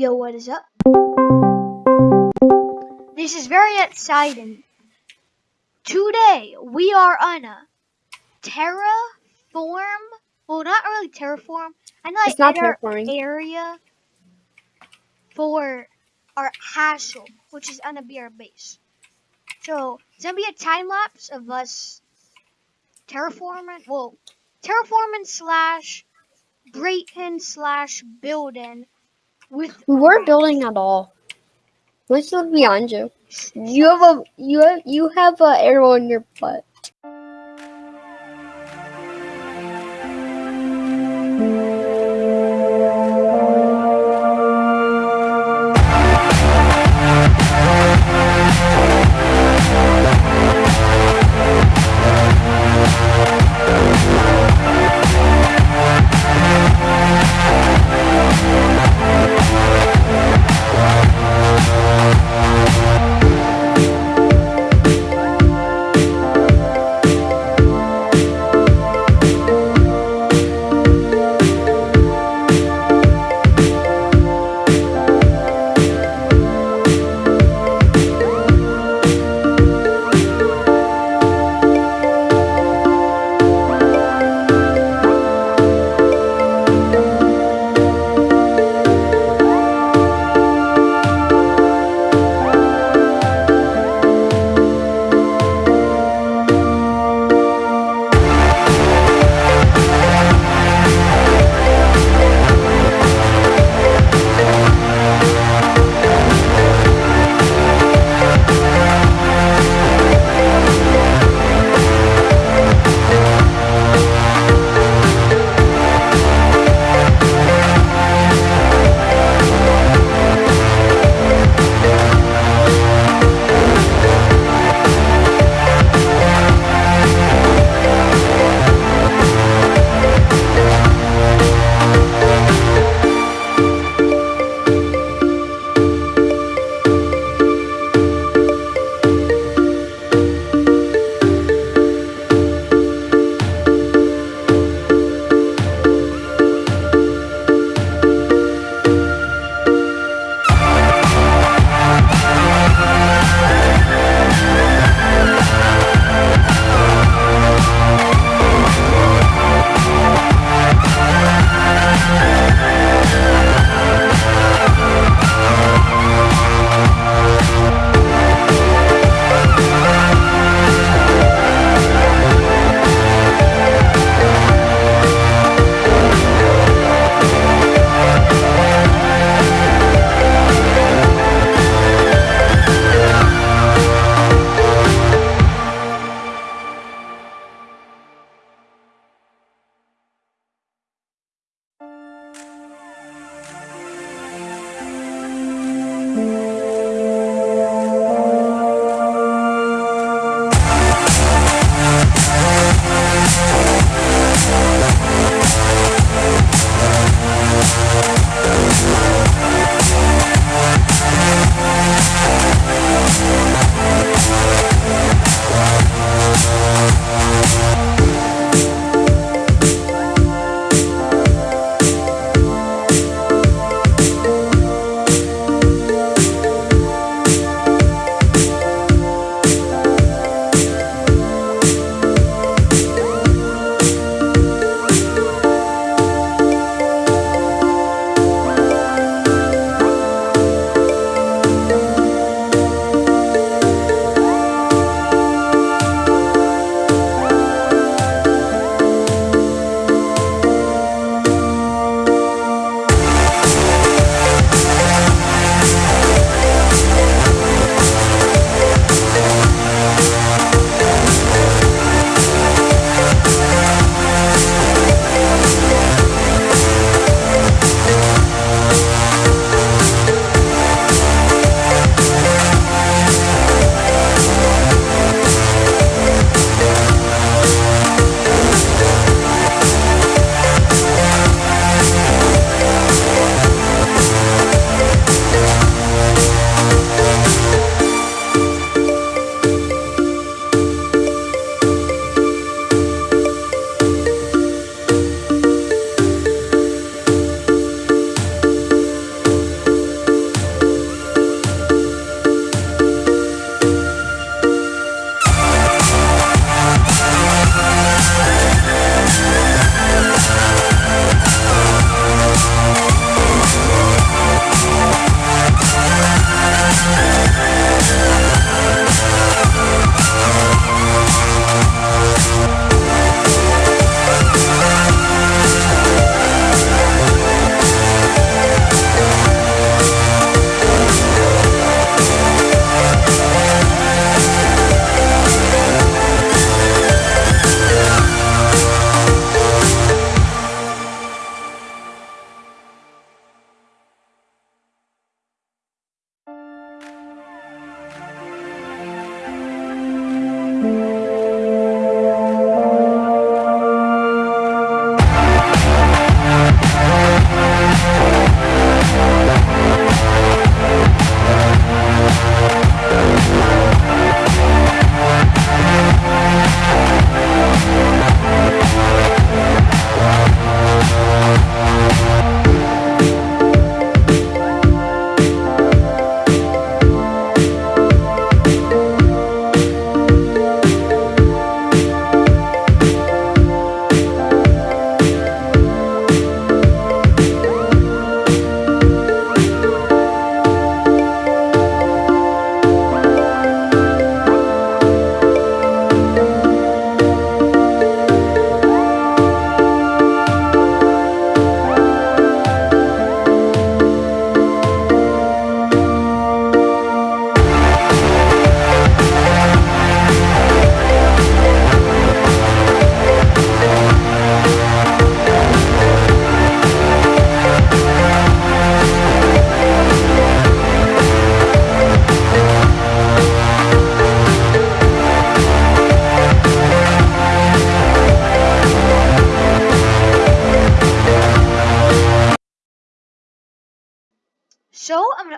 Yo, what is up? This is very exciting. Today, we are on a terraform. Well, not really terraform. I know It's not terraforming. area for our hassle, which is gonna be our base. So it's gonna be a time lapse of us terraforming. Well, terraforming slash breaking slash building We weren't building at all. Let's look behind you. You have a you have you have a arrow in your butt.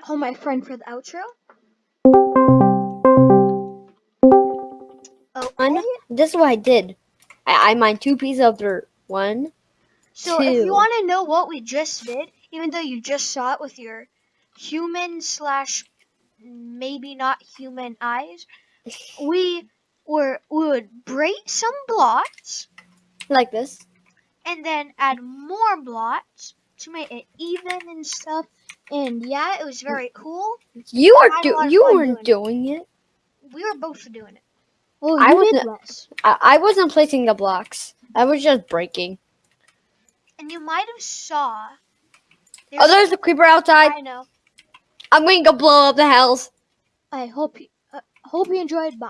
Gonna hold my friend for the outro. Oh, one. Okay. This is what I did. I, I mined two pieces of dirt. One. So if you want to know what we just did, even though you just saw it with your human slash maybe not human eyes, we were we would break some blocks Like this. and then add more blocks to make it even and stuff. And yeah, it was very cool. You I are do- you weren't doing it. We were both doing it. Well, I was did a- less, I, I wasn't placing the blocks. I was just breaking. and you might have saw. Oh, there's a creeper outside. I know. I'm going to go blow up the house. I hope you uh, hope you enjoyed. Bye.